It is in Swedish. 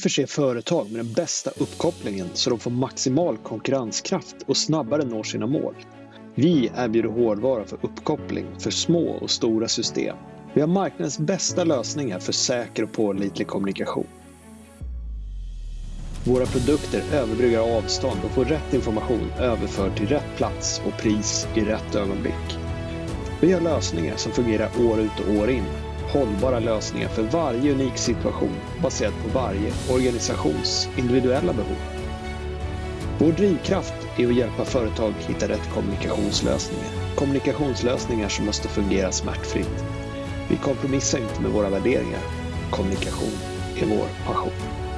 Vi förser företag med den bästa uppkopplingen så de får maximal konkurrenskraft och snabbare når sina mål. Vi erbjuder hårdvara för uppkoppling för små och stora system. Vi har marknadens bästa lösningar för säker och pålitlig kommunikation. Våra produkter överbryggar avstånd och får rätt information överförd till rätt plats och pris i rätt ögonblick. Vi har lösningar som fungerar år ut och år in. Hållbara lösningar för varje unik situation baserat på varje organisations individuella behov. Vår drivkraft är att hjälpa företag hitta rätt kommunikationslösningar. Kommunikationslösningar som måste fungera smärtfritt. Vi kompromissar inte med våra värderingar. Kommunikation är vår passion.